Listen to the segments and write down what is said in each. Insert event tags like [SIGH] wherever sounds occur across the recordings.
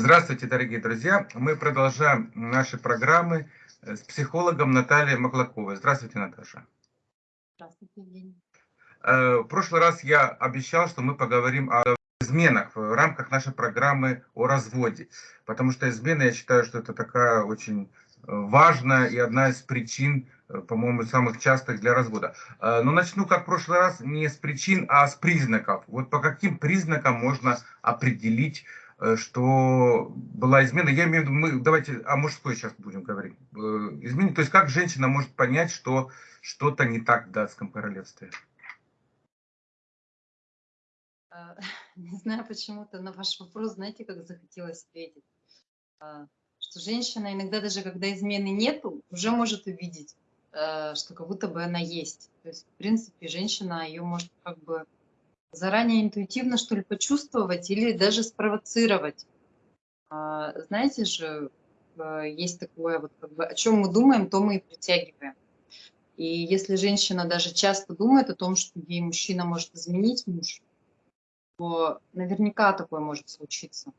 Здравствуйте, дорогие друзья. Мы продолжаем наши программы э, с психологом Натальей Маклаковой. Здравствуйте, Наташа. Здравствуйте, Евгений. Э, в прошлый раз я обещал, что мы поговорим о изменах в рамках нашей программы о разводе. Потому что измены, я считаю, что это такая очень э, важная и одна из причин, по-моему, самых частых для развода. Но начну, как в прошлый раз, не с причин, а с признаков. Вот по каким признакам можно определить что была измена. Я имею в виду, мы давайте о мужской сейчас будем говорить. Э, измене, то есть как женщина может понять, что что-то не так в датском королевстве? А, [LAUGHS] не знаю, почему-то на ваш вопрос, знаете, как захотелось ответить. А, что женщина иногда даже когда измены нету, уже может увидеть, э, что как будто бы она есть. То есть, в принципе, женщина ее может как бы заранее интуитивно, что ли, почувствовать или даже спровоцировать. А, знаете же, э, есть такое, вот, как бы, о чем мы думаем, то мы и притягиваем. И если женщина даже часто думает о том, что ей мужчина может изменить муж, то наверняка такое может случиться.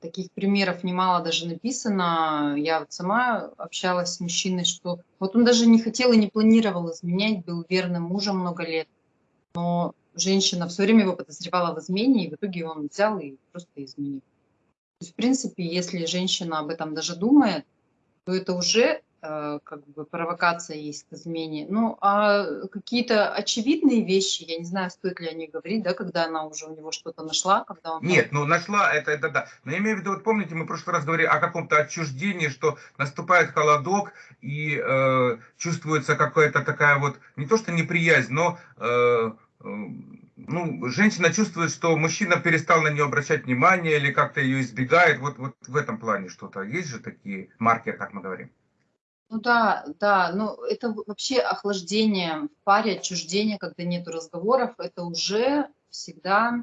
Таких примеров немало даже написано. Я вот сама общалась с мужчиной, что вот он даже не хотел и не планировал изменять, был верным мужем много лет. Но женщина все время его подозревала в измене, и в итоге он взял и просто изменил. То есть, в принципе, если женщина об этом даже думает, то это уже э, как бы провокация есть к измене. Ну, а какие-то очевидные вещи, я не знаю, стоит ли о них говорить, да, когда она уже у него что-то нашла, когда он... Нет, ну нашла, это, это да. Но я имею в виду, вот помните, мы в прошлый раз говорили о каком-то отчуждении, что наступает холодок и э, чувствуется какая-то такая вот, не то что неприязнь, но... Э, ну, женщина чувствует, что мужчина перестал на нее обращать внимание или как-то ее избегает. Вот, вот в этом плане что-то. Есть же такие маркеры, как мы говорим? Ну да, да, но это вообще охлаждение в паре, отчуждение, когда нет разговоров, это уже всегда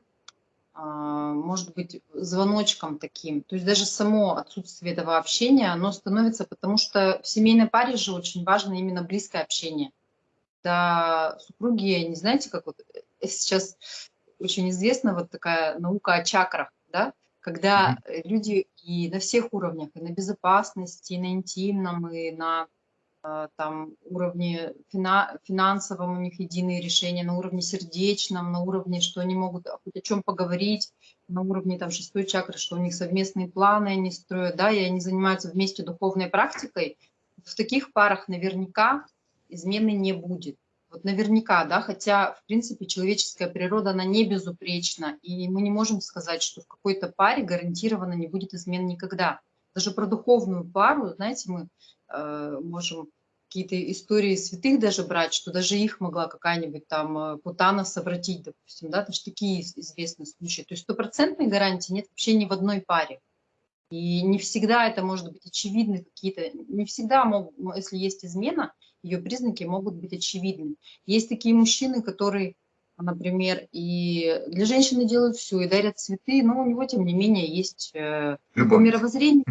а, может быть звоночком таким. То есть даже само отсутствие этого общения, оно становится, потому что в семейной паре же очень важно именно близкое общение когда супруги, не знаете, как вот э, сейчас очень известна вот такая наука о чакрах, да, когда mm -hmm. люди и на всех уровнях, и на безопасности, и на интимном, и на а, там уровне фина, финансовом у них единые решения, на уровне сердечном, на уровне, что они могут хоть о чем поговорить, на уровне там шестой чакры, что у них совместные планы они строят, да, и они занимаются вместе духовной практикой. В таких парах наверняка измены не будет. Вот наверняка, да, хотя, в принципе, человеческая природа, она не безупречна, и мы не можем сказать, что в какой-то паре гарантированно не будет измен никогда. Даже про духовную пару, знаете, мы э, можем какие-то истории святых даже брать, что даже их могла какая-нибудь там э, Путана совратить, допустим, да, даже такие известные случаи. То есть стопроцентной гарантии нет вообще ни в одной паре. И не всегда это может быть очевидны какие-то, не всегда, могут, если есть измена, ее признаки могут быть очевидны. Есть такие мужчины, которые, например, и для женщины делают все, и дарят цветы, но у него, тем не менее, есть э, его мировоззрение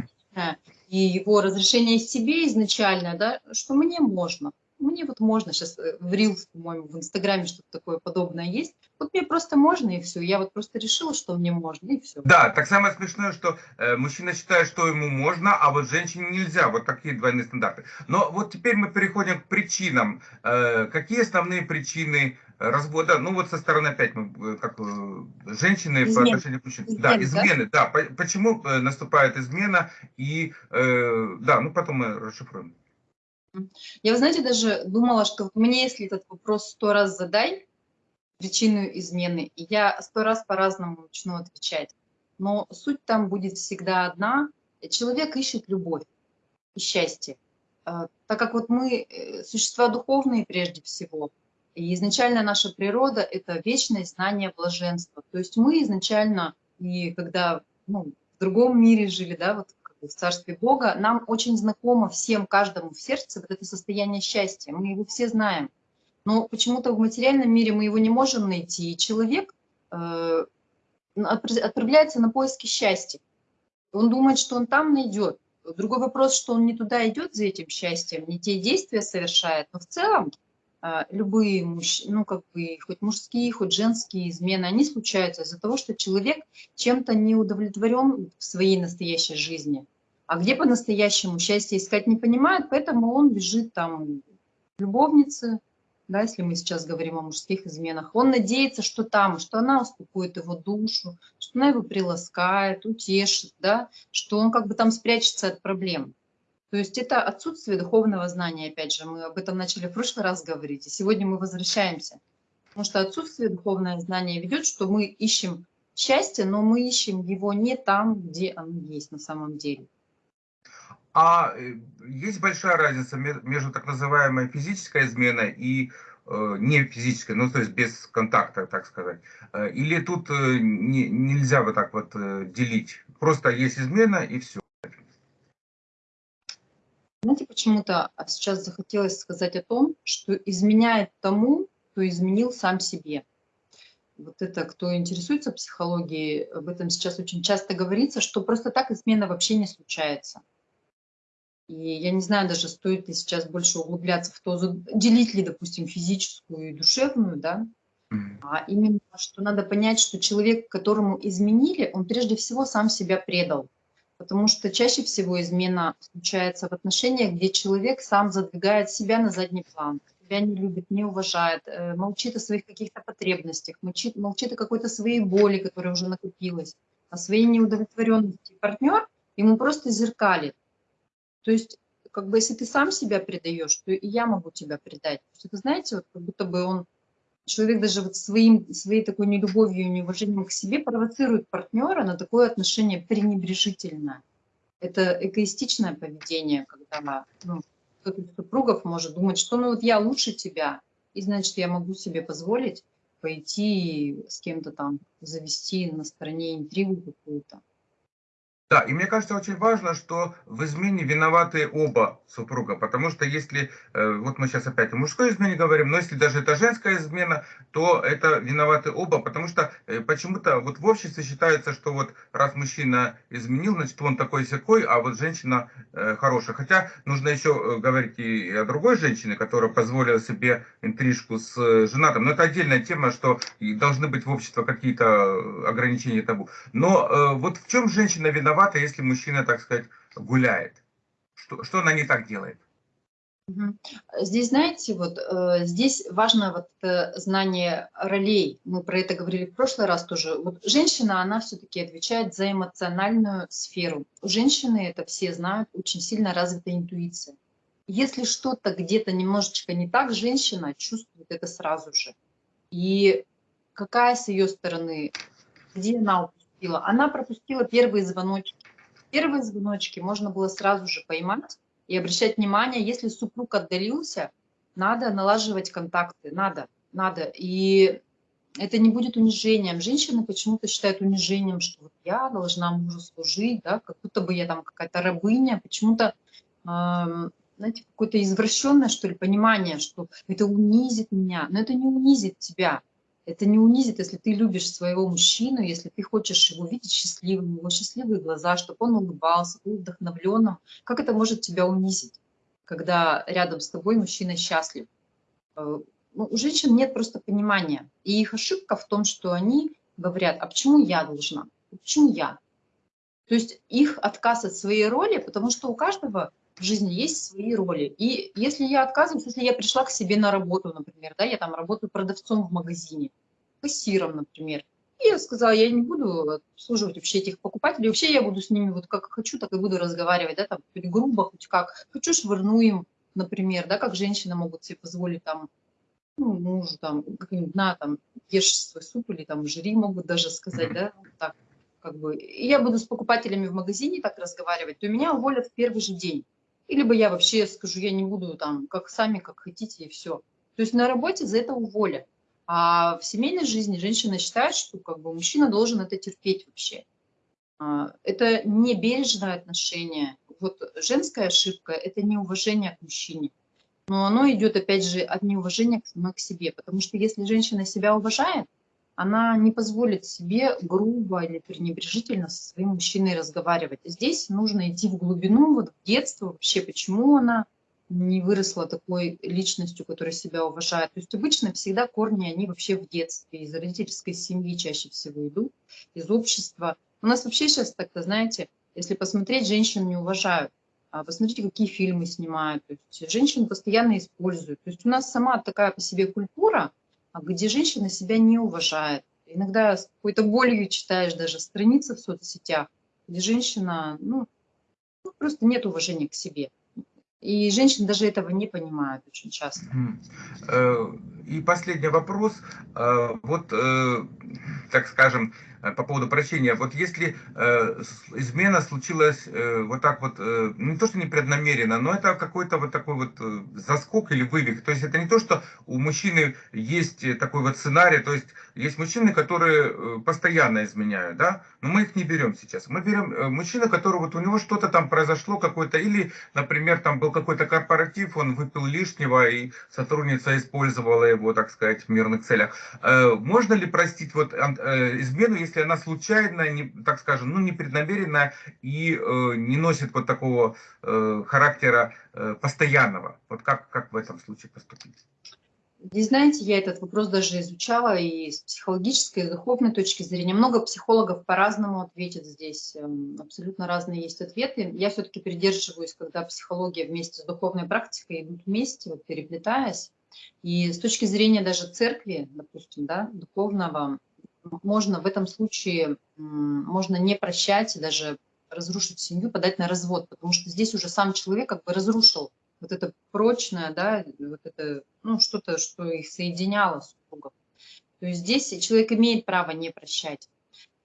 и его разрешение себе изначально, да, что мне можно мне вот можно сейчас э, в Reels, по-моему, в Инстаграме что-то такое подобное есть. Вот мне просто можно и все. Я вот просто решила, что мне можно и все. Да, так самое смешное, что э, мужчина считает, что ему можно, а вот женщине нельзя. Вот такие двойные стандарты. Но вот теперь мы переходим к причинам. Э, какие основные причины развода? Ну вот со стороны опять мы, э, как э, женщины Измен. по отношению к мужчинам. да, измены, да. да. Почему наступает измена и, э, да, ну потом мы расшифруем. Я, вы знаете, даже думала, что мне, если этот вопрос сто раз задай, причину измены, я сто раз по-разному начну отвечать. Но суть там будет всегда одна. Человек ищет любовь и счастье. А, так как вот мы э, существа духовные прежде всего, и изначально наша природа – это вечное знание блаженства. То есть мы изначально, и когда ну, в другом мире жили, да, вот в Царстве Бога, нам очень знакомо всем, каждому в сердце вот это состояние счастья. Мы его все знаем. Но почему-то в материальном мире мы его не можем найти. И человек э, отправляется на поиски счастья. Он думает, что он там найдет. Другой вопрос, что он не туда идет за этим счастьем, не те действия совершает. Но в целом а, любые, муж, ну, как бы, хоть мужские, хоть женские измены, они случаются из-за того, что человек чем-то не удовлетворен в своей настоящей жизни. А где по-настоящему счастье искать не понимает, поэтому он бежит там любовницы, да, если мы сейчас говорим о мужских изменах. Он надеется, что там, что она успокоит его душу, что она его приласкает, утешит, да, что он как бы там спрячется от проблем. То есть это отсутствие духовного знания, опять же, мы об этом начали в прошлый раз говорить, и сегодня мы возвращаемся. Потому что отсутствие духовного знания ведет, что мы ищем счастье, но мы ищем его не там, где оно есть на самом деле. А э, есть большая разница между так называемой физической изменой и э, не физической, ну то есть без контакта, так сказать. Э, или тут э, не, нельзя вот так вот делить? Просто есть измена и все. Знаете, почему-то сейчас захотелось сказать о том, что изменяет тому, кто изменил сам себе. Вот это, кто интересуется психологией, об этом сейчас очень часто говорится, что просто так измена вообще не случается. И я не знаю даже, стоит ли сейчас больше углубляться в то, делить ли, допустим, физическую и душевную, да, а именно, что надо понять, что человек, которому изменили, он прежде всего сам себя предал. Потому что чаще всего измена случается в отношениях, где человек сам задвигает себя на задний план, себя не любит, не уважает, э, молчит о своих каких-то потребностях, молчит, молчит о какой-то своей боли, которая уже накопилась, о своей неудовлетворенности. Партнер ему просто зеркалит. То есть, как бы, если ты сам себя предаешь, то и я могу тебя предать. То это, знаете, вот как будто бы он человек даже вот своим, своей такой нелюбовью и неуважением к себе провоцирует партнера на такое отношение пренебрежительное. Это эгоистичное поведение, когда ну, кто-то из супругов может думать, что ну вот я лучше тебя, и значит я могу себе позволить пойти с кем-то там завести на стороне интригу какую-то. Да, и мне кажется очень важно, что в измене виноваты оба супруга, потому что если, э, вот мы сейчас опять о мужской измене говорим, но если даже это женская измена, то это виноваты оба, потому что э, почему-то вот в обществе считается, что вот раз мужчина изменил, значит он такой секой, а вот женщина э, хорошая. Хотя нужно еще говорить и о другой женщине, которая позволила себе интрижку с женатым. Но это отдельная тема, что должны быть в обществе какие-то ограничения табу. Но вот в чем женщина виновата? Виновата, если мужчина, так сказать, гуляет? Что, что она не так делает? Здесь, знаете, вот э, здесь важно вот э, знание ролей. Мы про это говорили в прошлый раз тоже. Вот женщина, она все-таки отвечает за эмоциональную сферу. У женщины, это все знают, очень сильно развита интуиция. Если что-то где-то немножечко не так, женщина чувствует это сразу же. И какая с ее стороны, где она пропустила? Она пропустила первые звоночки. Первые звоночки можно было сразу же поймать и обращать внимание, если супруг отдалился, надо налаживать контакты, надо, надо. И это не будет унижением. Женщины почему-то считают унижением, что вот я должна мужу служить, да, как будто бы я там какая-то рабыня. Почему-то, э, знаете, какое-то извращенное, что ли, понимание, что это унизит меня. Но это не унизит тебя. Это не унизит, если ты любишь своего мужчину, если ты хочешь его видеть счастливым, его счастливые глаза, чтобы он улыбался, был вдохновленным. Как это может тебя унизить, когда рядом с тобой мужчина счастлив? Э, ну, у женщин нет просто понимания. И их ошибка в том, что они говорят, а почему я должна? Почему я? То есть их отказ от своей роли, потому что у каждого в жизни есть свои роли. И если я отказываюсь, если я пришла к себе на работу, например, да, я там работаю продавцом в магазине, кассиром, например, и я сказала, я не буду обслуживать вообще этих покупателей, вообще я буду с ними вот как хочу, так и буду разговаривать, да, там, хоть грубо, хоть как, хочу швырну им, например, да, как женщины могут себе позволить там, ну, мужу там, как-нибудь, на, там, ешь свой суп или там жри, могут даже сказать, да, так, как бы, и я буду с покупателями в магазине так разговаривать, то меня уволят в первый же день. И либо я вообще скажу, я не буду там, как сами, как хотите, и все. То есть на работе за это уволят. А в семейной жизни женщина считает, что как бы мужчина должен это терпеть вообще. А, это не бережное отношение. Вот женская ошибка – это неуважение к мужчине. Но оно идет, опять же, от неуважения к к себе. Потому что если женщина себя уважает, она не позволит себе грубо или пренебрежительно со своим мужчиной разговаривать. Здесь нужно идти в глубину, вот в детство вообще, почему она не выросла такой личностью, которая себя уважает. То есть обычно всегда корни, они вообще в детстве, из родительской семьи чаще всего идут, из общества. У нас вообще сейчас так-то, знаете, если посмотреть, женщин не уважают. А посмотрите, какие фильмы снимают. То есть женщин постоянно используют. То есть у нас сама такая по себе культура, а где женщина себя не уважает. Иногда с какой-то болью читаешь даже страницы в соцсетях, где женщина, ну, просто нет уважения к себе. И женщины даже этого не понимают очень часто. Э, и последний вопрос. Э, вот, э, так скажем, Э, по поводу прощения. Вот если э, измена случилась э, вот так вот, э, не то что непреднамеренно, но это какой-то вот такой вот э, заскок или вывих. То есть это не то, что у мужчины есть такой вот сценарий, то есть есть мужчины, которые э, постоянно изменяют, да, но мы их не берем сейчас. Мы берем мужчину, который вот у него что-то там произошло какое-то, или, например, там был какой-то корпоратив, он выпил лишнего, и сотрудница использовала его, так сказать, в мирных целях. Э, можно ли простить вот измену, если она случайно, не, так скажем, ну, непреднамеренно и э, не носит вот такого э, характера э, постоянного. Вот как, как в этом случае поступить? Здесь, знаете, я этот вопрос даже изучала и с психологической, и с духовной точки зрения. Много психологов по-разному ответят здесь. Эм, абсолютно разные есть ответы. Я все-таки придерживаюсь, когда психология вместе с духовной практикой идут вместе, вот переплетаясь. И с точки зрения даже церкви, допустим, да, духовного, можно в этом случае, можно не прощать и даже разрушить семью, подать на развод, потому что здесь уже сам человек как бы разрушил вот это прочное, да, вот это, ну, что-то, что их соединяло супругов. То есть здесь человек имеет право не прощать,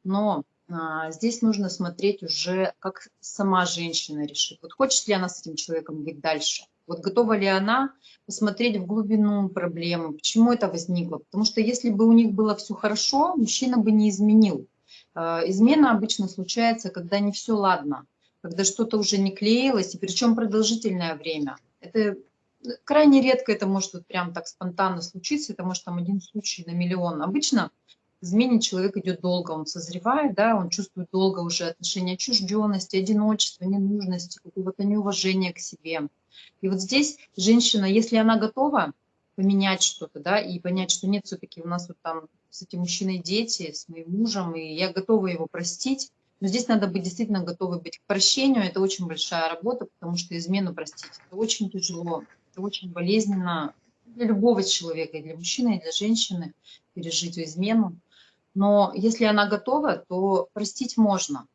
но а, здесь нужно смотреть уже, как сама женщина решит. Вот хочет ли она с этим человеком быть дальше – вот готова ли она посмотреть в глубину проблемы, почему это возникло. Потому что если бы у них было все хорошо, мужчина бы не изменил. А, измена обычно случается, когда не все ладно, когда что-то уже не клеилось, и причем продолжительное время. Это крайне редко это может вот прям так спонтанно случиться, это может там один случай на миллион. Обычно измене человек идет долго, он созревает, да, он чувствует долго уже отношения отчужденности, одиночества, ненужности, какого-то неуважения к себе. И вот здесь женщина, если она готова поменять что-то, да, и понять, что нет, все-таки у нас вот там с этим мужчиной дети, с моим мужем, и я готова его простить, но здесь надо быть действительно готовы быть к прощению, это очень большая работа, потому что измену простить, это очень тяжело, это очень болезненно для любого человека, и для мужчины, и для женщины пережить измену. Но если она готова, то простить можно.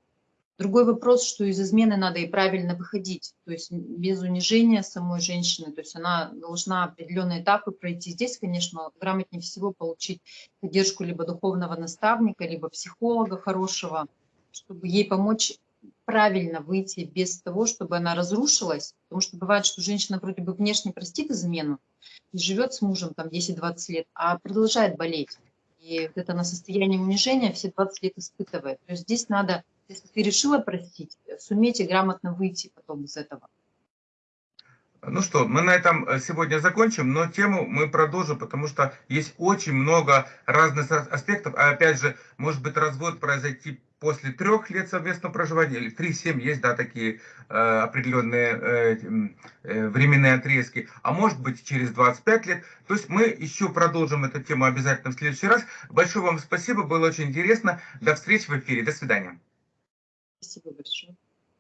Другой вопрос, что из измены надо и правильно выходить, то есть без унижения самой женщины, то есть она должна определенные этапы пройти. Здесь, конечно, грамотнее всего получить поддержку либо духовного наставника, либо психолога хорошего, чтобы ей помочь правильно выйти без того, чтобы она разрушилась. Потому что бывает, что женщина вроде бы внешне простит измену и живет с мужем там 10-20 лет, а продолжает болеть. И вот это на состояние унижения все 20 лет испытывает. То есть здесь надо если ты решила простить, сумейте грамотно выйти потом из этого. Ну что, мы на этом э, сегодня закончим, но тему мы продолжим, потому что есть очень много разных аспектов. А опять же, может быть развод произойти после трех лет совместного проживания, или три-семь есть, да, такие э, определенные э, э, временные отрезки, а может быть через 25 лет. То есть мы еще продолжим эту тему обязательно в следующий раз. Большое вам спасибо, было очень интересно. До встречи в эфире, до свидания. Спасибо большое.